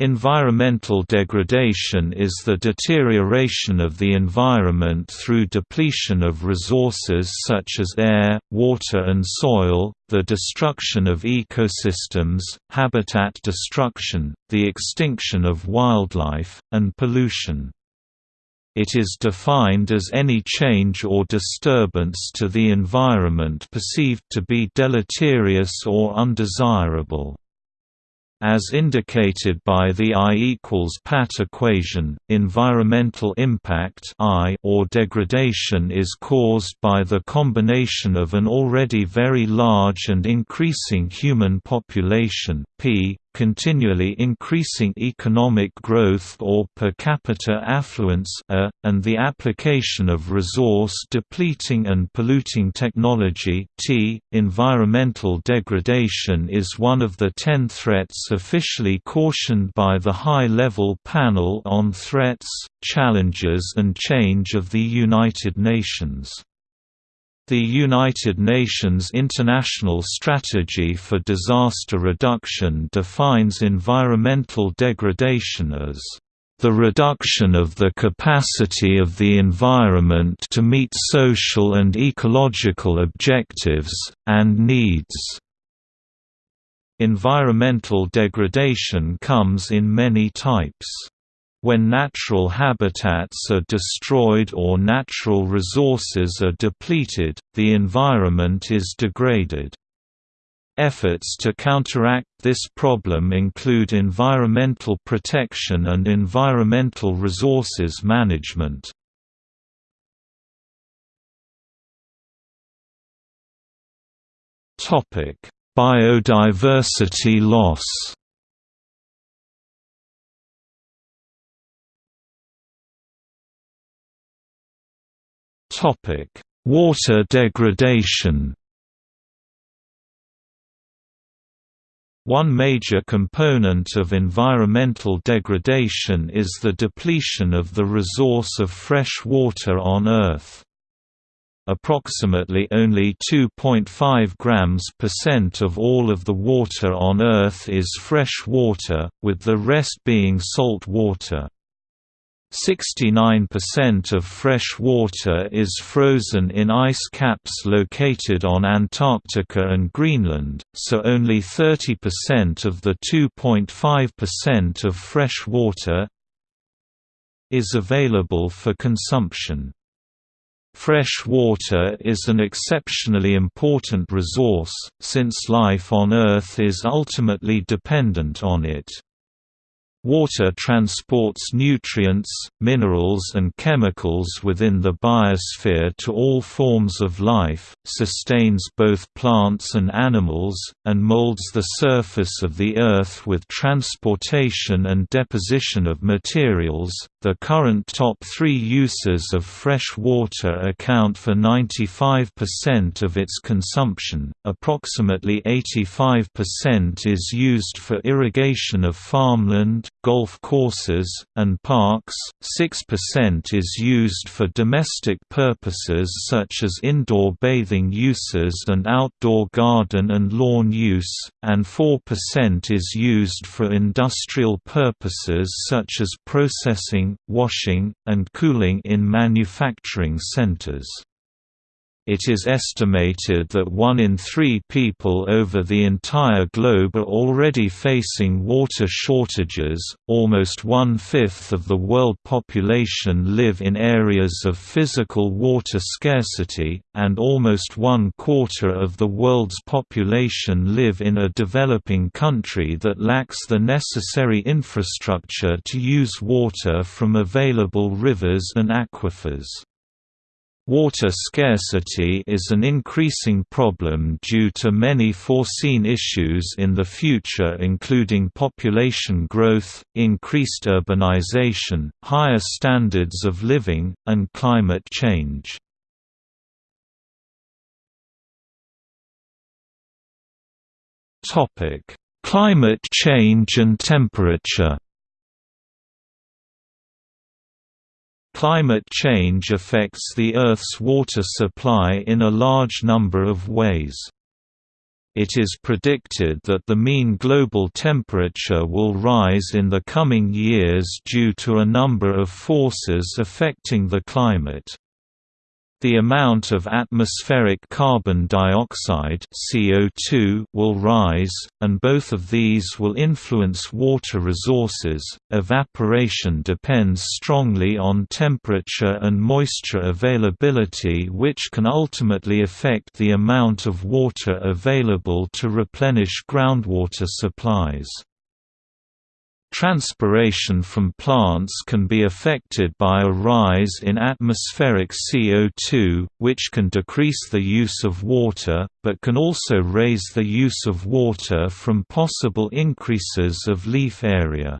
Environmental degradation is the deterioration of the environment through depletion of resources such as air, water and soil, the destruction of ecosystems, habitat destruction, the extinction of wildlife, and pollution. It is defined as any change or disturbance to the environment perceived to be deleterious or undesirable. As indicated by the I equals PAT equation, environmental impact I or degradation is caused by the combination of an already very large and increasing human population P, continually increasing economic growth or per capita affluence a, and the application of resource-depleting and polluting technology t. Environmental degradation is one of the ten threats officially cautioned by the High-Level Panel on Threats, Challenges and Change of the United Nations. The United Nations International Strategy for Disaster Reduction defines environmental degradation as the reduction of the capacity of the environment to meet social and ecological objectives, and needs. Environmental degradation comes in many types. When natural habitats are destroyed or natural resources are depleted, the environment is degraded. Efforts to counteract this problem include environmental protection and environmental resources management. Biodiversity loss Water degradation. One major component of environmental degradation is the depletion of the resource of fresh water on Earth. Approximately only 2.5 grams percent of all of the water on Earth is fresh water, with the rest being salt water. 69% of fresh water is frozen in ice caps located on Antarctica and Greenland, so only 30% of the 2.5% of fresh water is available for consumption. Fresh water is an exceptionally important resource, since life on Earth is ultimately dependent on it. Water transports nutrients, minerals and chemicals within the biosphere to all forms of life, sustains both plants and animals, and molds the surface of the Earth with transportation and deposition of materials. The current top three uses of fresh water account for 95% of its consumption, approximately 85% is used for irrigation of farmland, golf courses, and parks, 6% is used for domestic purposes such as indoor bathing uses and outdoor garden and lawn use, and 4% is used for industrial purposes such as processing, washing, and cooling in manufacturing centers. It is estimated that one in three people over the entire globe are already facing water shortages, almost one-fifth of the world population live in areas of physical water scarcity, and almost one-quarter of the world's population live in a developing country that lacks the necessary infrastructure to use water from available rivers and aquifers. Water scarcity is an increasing problem due to many foreseen issues in the future including population growth, increased urbanization, higher standards of living, and climate change. Climate change and temperature Climate change affects the Earth's water supply in a large number of ways. it is predicted that the mean global temperature will rise in the coming years due to a number of forces affecting the climate. The amount of atmospheric carbon dioxide CO2 will rise, and both of these will influence water resources. Evaporation depends strongly on temperature and moisture availability, which can ultimately affect the amount of water available to replenish groundwater supplies. Transpiration from plants can be affected by a rise in atmospheric CO2, which can decrease the use of water, but can also raise the use of water from possible increases of leaf area.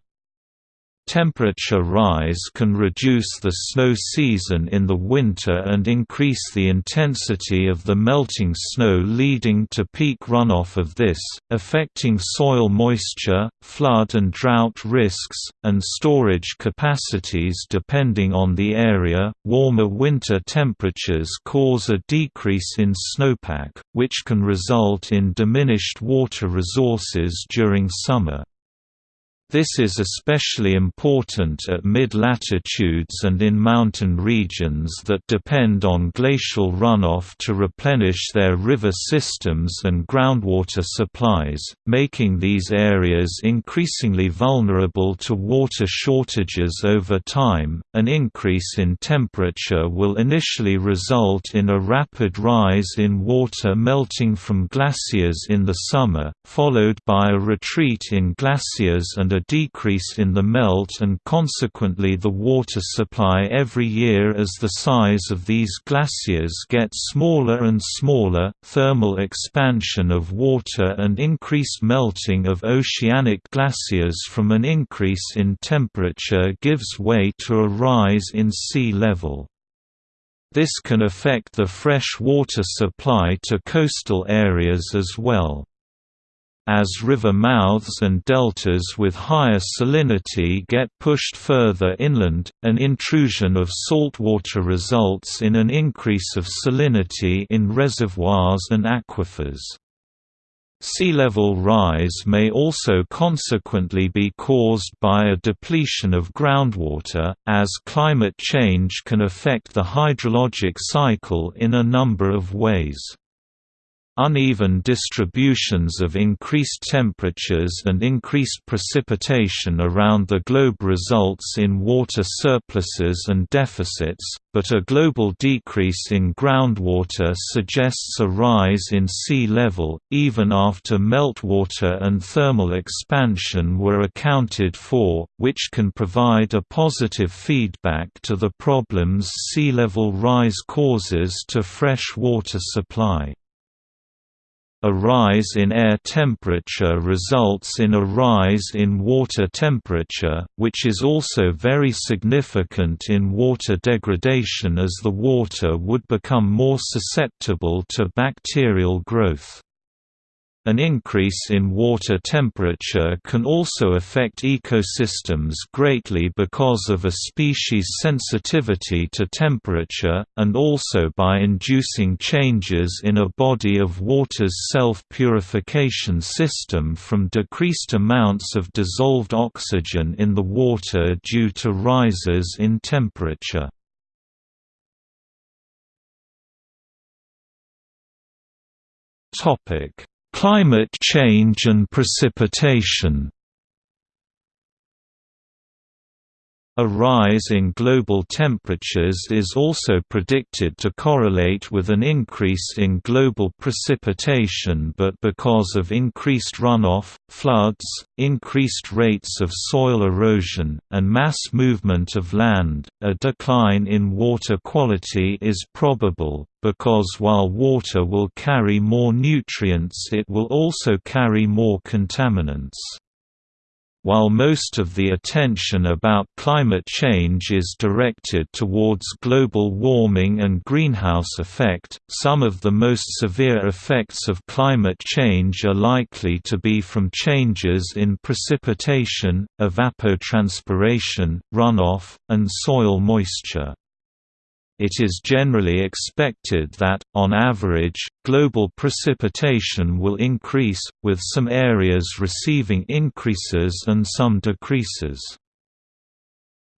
Temperature rise can reduce the snow season in the winter and increase the intensity of the melting snow leading to peak runoff of this, affecting soil moisture, flood and drought risks, and storage capacities depending on the area. Warmer winter temperatures cause a decrease in snowpack, which can result in diminished water resources during summer. This is especially important at mid-latitudes and in mountain regions that depend on glacial runoff to replenish their river systems and groundwater supplies, making these areas increasingly vulnerable to water shortages over time. An increase in temperature will initially result in a rapid rise in water melting from glaciers in the summer, followed by a retreat in glaciers and a decrease in the melt and consequently the water supply every year as the size of these glaciers gets smaller and smaller. Thermal expansion of water and increased melting of oceanic glaciers from an increase in temperature gives way to a rise in sea level. This can affect the fresh water supply to coastal areas as well. As river mouths and deltas with higher salinity get pushed further inland, an intrusion of saltwater results in an increase of salinity in reservoirs and aquifers. Sea level rise may also consequently be caused by a depletion of groundwater, as climate change can affect the hydrologic cycle in a number of ways. Uneven distributions of increased temperatures and increased precipitation around the globe results in water surpluses and deficits, but a global decrease in groundwater suggests a rise in sea level, even after meltwater and thermal expansion were accounted for, which can provide a positive feedback to the problems sea level rise causes to fresh water supply. A rise in air temperature results in a rise in water temperature, which is also very significant in water degradation as the water would become more susceptible to bacterial growth. An increase in water temperature can also affect ecosystems greatly because of a species' sensitivity to temperature, and also by inducing changes in a body of water's self-purification system from decreased amounts of dissolved oxygen in the water due to rises in temperature. Topic Climate change and precipitation A rise in global temperatures is also predicted to correlate with an increase in global precipitation but because of increased runoff, floods, increased rates of soil erosion, and mass movement of land, a decline in water quality is probable, because while water will carry more nutrients it will also carry more contaminants. While most of the attention about climate change is directed towards global warming and greenhouse effect, some of the most severe effects of climate change are likely to be from changes in precipitation, evapotranspiration, runoff, and soil moisture. It is generally expected that, on average, global precipitation will increase, with some areas receiving increases and some decreases.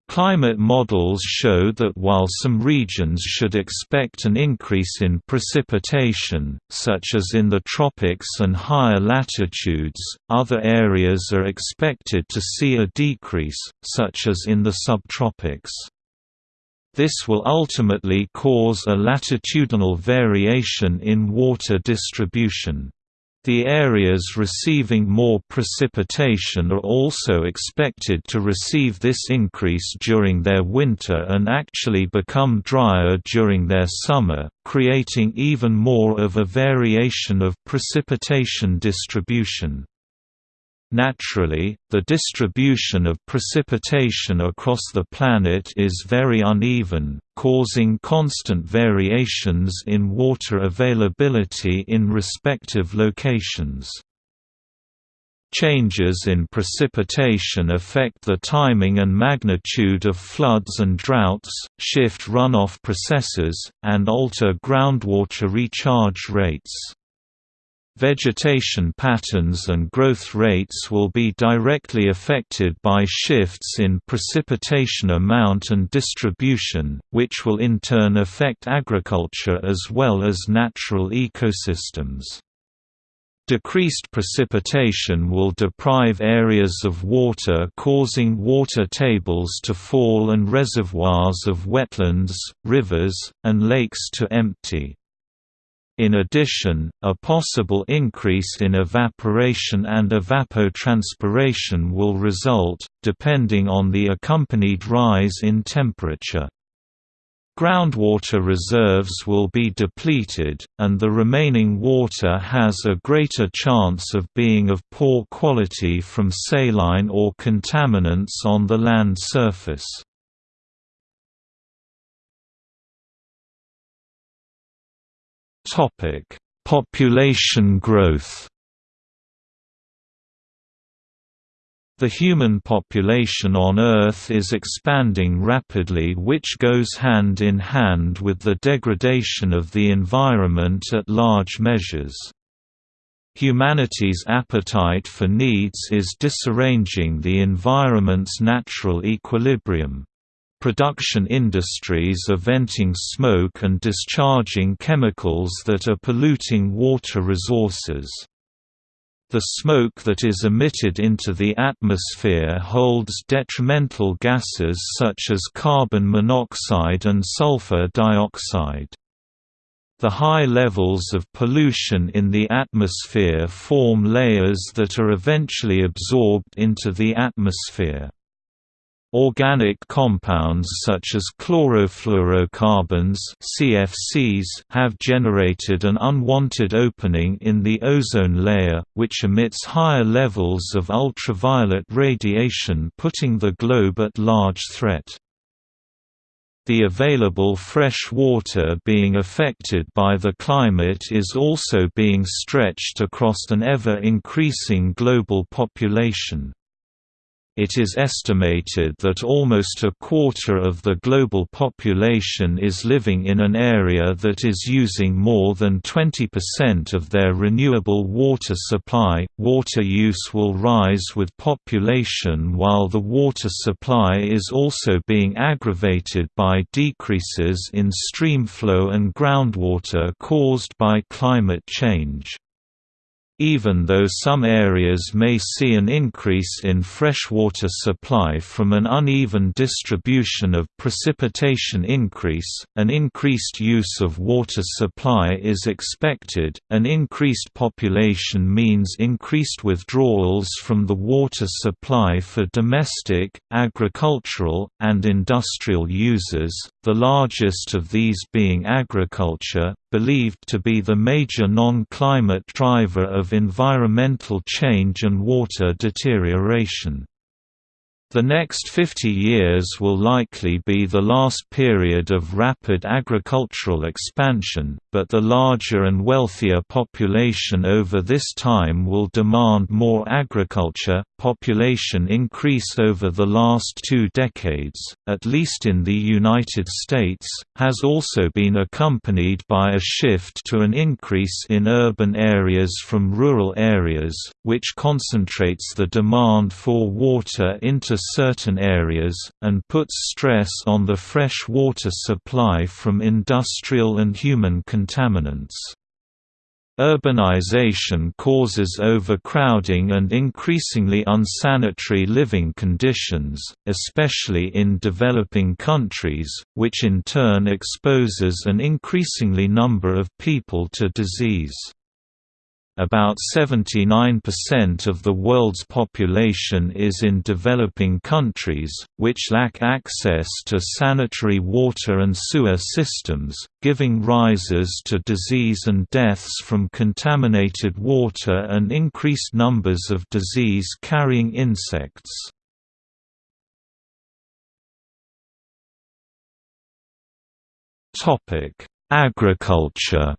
Climate models show that while some regions should expect an increase in precipitation, such as in the tropics and higher latitudes, other areas are expected to see a decrease, such as in the subtropics. This will ultimately cause a latitudinal variation in water distribution. The areas receiving more precipitation are also expected to receive this increase during their winter and actually become drier during their summer, creating even more of a variation of precipitation distribution. Naturally, the distribution of precipitation across the planet is very uneven, causing constant variations in water availability in respective locations. Changes in precipitation affect the timing and magnitude of floods and droughts, shift runoff processes, and alter groundwater recharge rates. Vegetation patterns and growth rates will be directly affected by shifts in precipitation amount and distribution, which will in turn affect agriculture as well as natural ecosystems. Decreased precipitation will deprive areas of water causing water tables to fall and reservoirs of wetlands, rivers, and lakes to empty. In addition, a possible increase in evaporation and evapotranspiration will result, depending on the accompanied rise in temperature. Groundwater reserves will be depleted, and the remaining water has a greater chance of being of poor quality from saline or contaminants on the land surface. Topic: Population growth. The human population on Earth is expanding rapidly which goes hand in hand with the degradation of the environment at large measures. Humanity's appetite for needs is disarranging the environment's natural equilibrium. Production industries are venting smoke and discharging chemicals that are polluting water resources. The smoke that is emitted into the atmosphere holds detrimental gases such as carbon monoxide and sulfur dioxide. The high levels of pollution in the atmosphere form layers that are eventually absorbed into the atmosphere. Organic compounds such as chlorofluorocarbons CFCs have generated an unwanted opening in the ozone layer, which emits higher levels of ultraviolet radiation putting the globe at large threat. The available fresh water being affected by the climate is also being stretched across an ever-increasing global population. It is estimated that almost a quarter of the global population is living in an area that is using more than 20% of their renewable water supply. Water use will rise with population while the water supply is also being aggravated by decreases in stream flow and groundwater caused by climate change. Even though some areas may see an increase in freshwater supply from an uneven distribution of precipitation increase, an increased use of water supply is expected. An increased population means increased withdrawals from the water supply for domestic, agricultural, and industrial users, the largest of these being agriculture, believed to be the major non-climate driver of environmental change and water deterioration. The next 50 years will likely be the last period of rapid agricultural expansion, but the larger and wealthier population over this time will demand more agriculture. Population increase over the last two decades, at least in the United States, has also been accompanied by a shift to an increase in urban areas from rural areas, which concentrates the demand for water into certain areas, and puts stress on the fresh water supply from industrial and human contaminants. Urbanization causes overcrowding and increasingly unsanitary living conditions, especially in developing countries, which in turn exposes an increasingly number of people to disease. About 79% of the world's population is in developing countries, which lack access to sanitary water and sewer systems, giving rises to disease and deaths from contaminated water and increased numbers of disease-carrying insects. Agriculture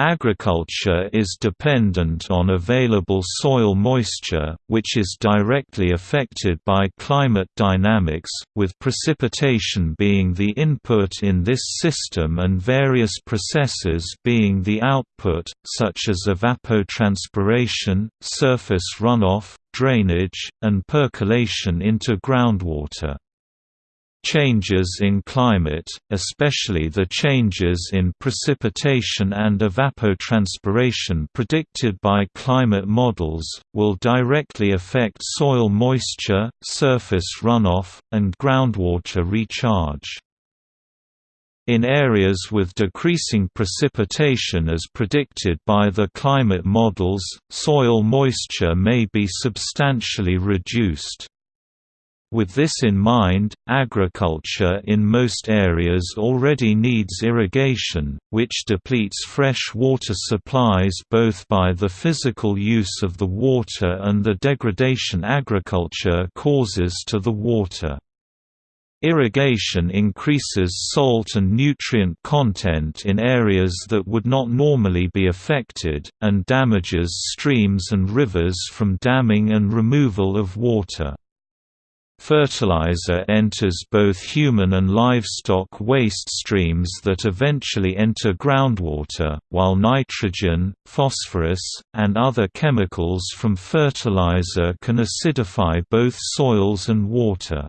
Agriculture is dependent on available soil moisture, which is directly affected by climate dynamics, with precipitation being the input in this system and various processes being the output, such as evapotranspiration, surface runoff, drainage, and percolation into groundwater. Changes in climate, especially the changes in precipitation and evapotranspiration predicted by climate models, will directly affect soil moisture, surface runoff, and groundwater recharge. In areas with decreasing precipitation as predicted by the climate models, soil moisture may be substantially reduced. With this in mind, agriculture in most areas already needs irrigation, which depletes fresh water supplies both by the physical use of the water and the degradation agriculture causes to the water. Irrigation increases salt and nutrient content in areas that would not normally be affected, and damages streams and rivers from damming and removal of water. Fertilizer enters both human and livestock waste streams that eventually enter groundwater, while nitrogen, phosphorus, and other chemicals from fertilizer can acidify both soils and water.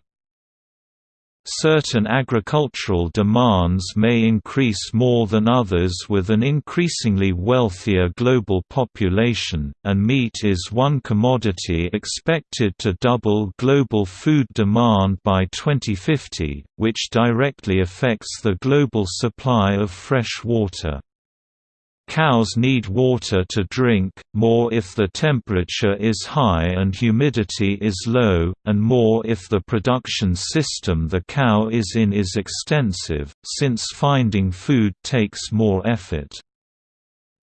Certain agricultural demands may increase more than others with an increasingly wealthier global population, and meat is one commodity expected to double global food demand by 2050, which directly affects the global supply of fresh water. Cows need water to drink, more if the temperature is high and humidity is low, and more if the production system the cow is in is extensive, since finding food takes more effort.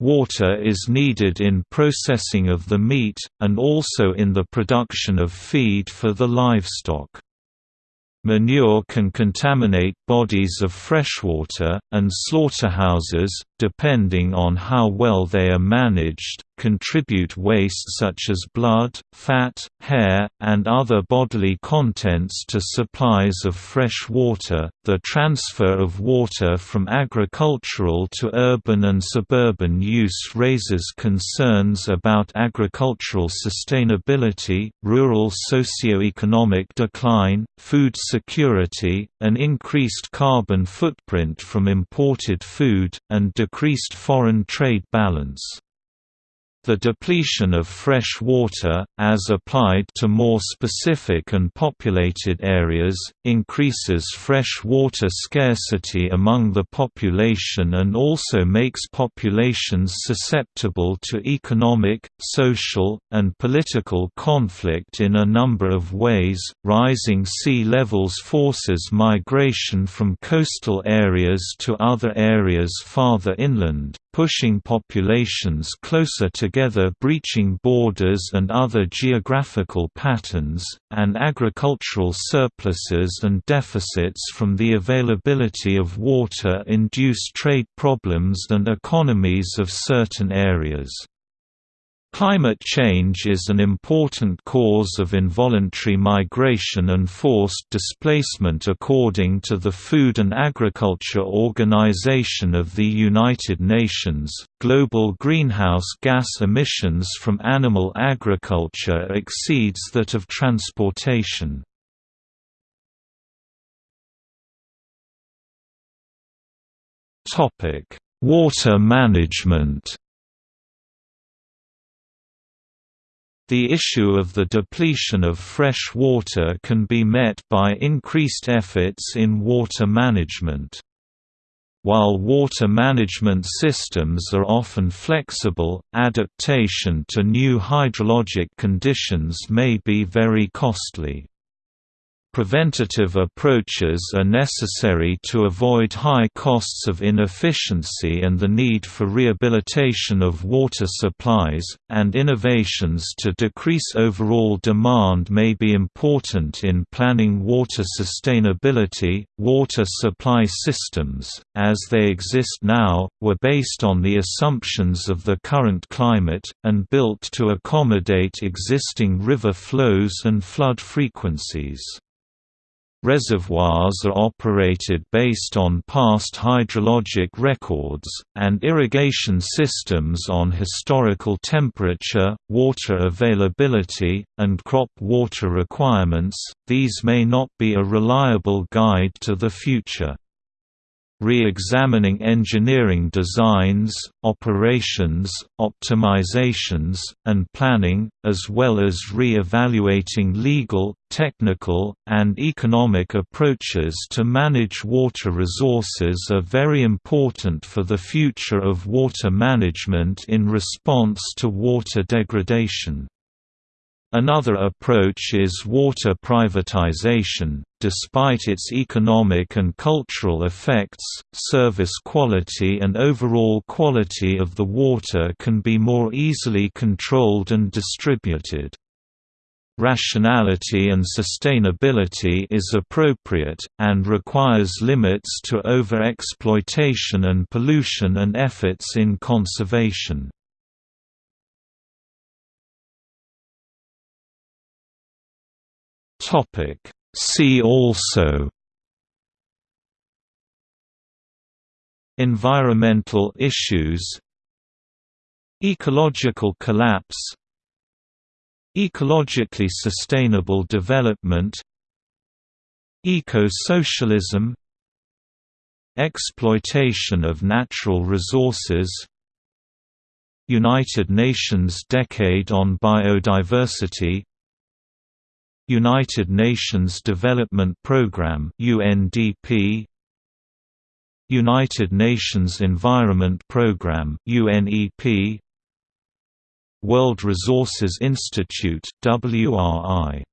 Water is needed in processing of the meat, and also in the production of feed for the livestock. Manure can contaminate bodies of freshwater, and slaughterhouses, depending on how well they are managed, contribute waste such as blood, fat, hair, and other bodily contents to supplies of fresh water. The transfer of water from agricultural to urban and suburban use raises concerns about agricultural sustainability, rural socio-economic decline, food security, an increased carbon footprint from imported food, and decreased foreign trade balance. The depletion of fresh water, as applied to more specific and populated areas, increases fresh water scarcity among the population and also makes populations susceptible to economic, social, and political conflict in a number of ways. Rising sea levels forces migration from coastal areas to other areas farther inland, pushing populations closer together breaching borders and other geographical patterns, and agricultural surpluses and deficits from the availability of water induce trade problems and economies of certain areas. Climate change is an important cause of involuntary migration and forced displacement according to the Food and Agriculture Organization of the United Nations. Global greenhouse gas emissions from animal agriculture exceeds that of transportation. Topic: Water management. The issue of the depletion of fresh water can be met by increased efforts in water management. While water management systems are often flexible, adaptation to new hydrologic conditions may be very costly. Preventative approaches are necessary to avoid high costs of inefficiency and the need for rehabilitation of water supplies, and innovations to decrease overall demand may be important in planning water sustainability. Water supply systems, as they exist now, were based on the assumptions of the current climate, and built to accommodate existing river flows and flood frequencies. Reservoirs are operated based on past hydrologic records, and irrigation systems on historical temperature, water availability, and crop water requirements. These may not be a reliable guide to the future re-examining engineering designs, operations, optimizations, and planning, as well as re-evaluating legal, technical, and economic approaches to manage water resources are very important for the future of water management in response to water degradation. Another approach is water privatization. Despite its economic and cultural effects, service quality and overall quality of the water can be more easily controlled and distributed. Rationality and sustainability is appropriate, and requires limits to over-exploitation and pollution and efforts in conservation. Topic See also Environmental issues Ecological collapse Ecologically sustainable development Eco-socialism Exploitation of natural resources United Nations Decade on Biodiversity United Nations Development Programme UNDP United Nations Environment Programme UNEP World Resources Institute WRI